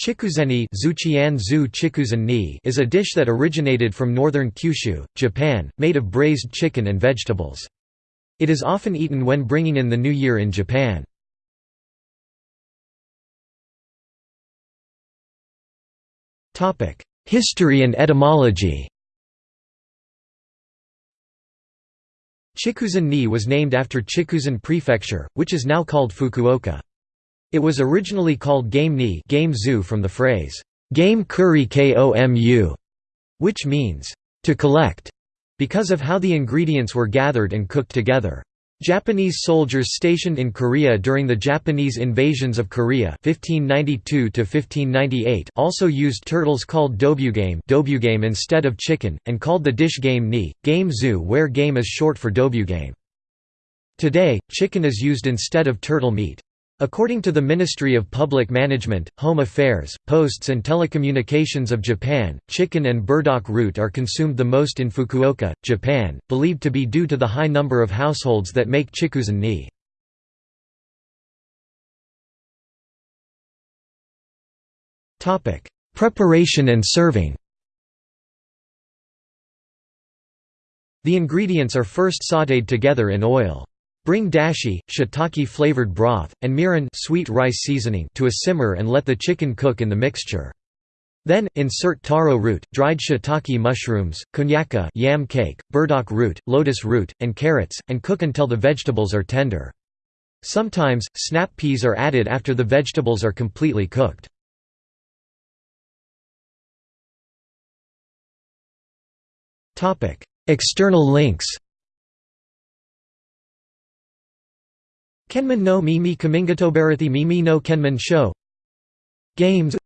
Chikuzeni is a dish that originated from northern Kyushu, Japan, made of braised chicken and vegetables. It is often eaten when bringing in the new year in Japan. History and etymology Chikuzen-ni was named after Chikuzen Prefecture, which is now called Fukuoka. It was originally called game ni game zoo from the phrase, game kuri komu, which means, to collect, because of how the ingredients were gathered and cooked together. Japanese soldiers stationed in Korea during the Japanese invasions of Korea 1592 also used turtles called dobugame, dobugame instead of chicken, and called the dish game ni, game zoo where game is short for dobugame. Today, chicken is used instead of turtle meat. According to the Ministry of Public Management, Home Affairs, Posts and Telecommunications of Japan, chicken and burdock root are consumed the most in Fukuoka, Japan, believed to be due to the high number of households that make chikuzen ni. Preparation and serving The ingredients are first sautéed together in oil. Bring dashi, shiitake flavored broth, and mirin sweet rice seasoning to a simmer and let the chicken cook in the mixture. Then, insert taro root, dried shiitake mushrooms, konnyaku yam cake, burdock root, lotus root, and carrots, and cook until the vegetables are tender. Sometimes, snap peas are added after the vegetables are completely cooked. External links Kenman no Mimi Kamingatobarathy Mimi no Kenman Show. Games